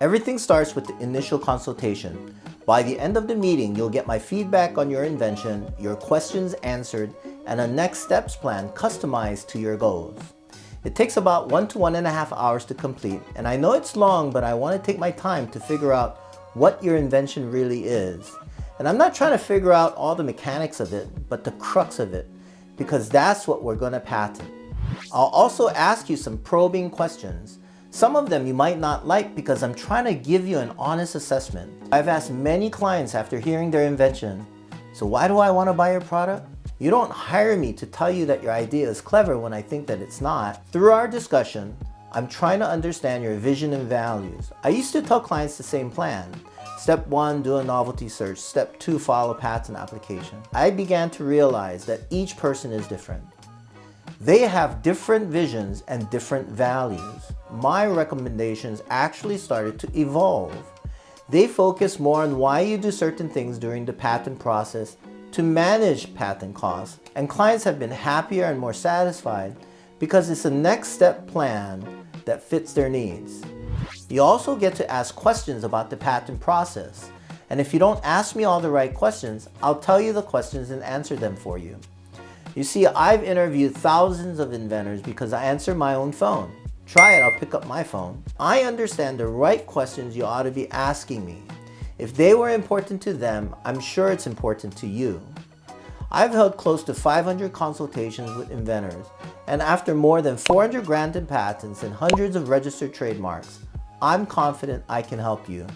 Everything starts with the initial consultation. By the end of the meeting, you'll get my feedback on your invention, your questions answered, and a next steps plan customized to your goals. It takes about one to one and a half hours to complete, and I know it's long, but I want to take my time to figure out what your invention really is. And I'm not trying to figure out all the mechanics of it, but the crux of it, because that's what we're going to patent. I'll also ask you some probing questions. Some of them you might not like because I'm trying to give you an honest assessment. I've asked many clients after hearing their invention, so why do I want to buy your product? You don't hire me to tell you that your idea is clever when I think that it's not. Through our discussion, I'm trying to understand your vision and values. I used to tell clients the same plan. Step one, do a novelty search. Step two, file a patent application. I began to realize that each person is different. They have different visions and different values. My recommendations actually started to evolve. They focus more on why you do certain things during the patent process to manage patent costs, and clients have been happier and more satisfied because it's a next step plan that fits their needs. You also get to ask questions about the patent process. And if you don't ask me all the right questions, I'll tell you the questions and answer them for you. You see, I've interviewed thousands of inventors because I answer my own phone. Try it, I'll pick up my phone. I understand the right questions you ought to be asking me. If they were important to them, I'm sure it's important to you. I've held close to 500 consultations with inventors, and after more than 400 granted patents and hundreds of registered trademarks, I'm confident I can help you.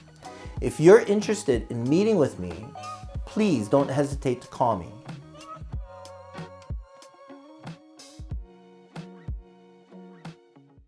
If you're interested in meeting with me, please don't hesitate to call me.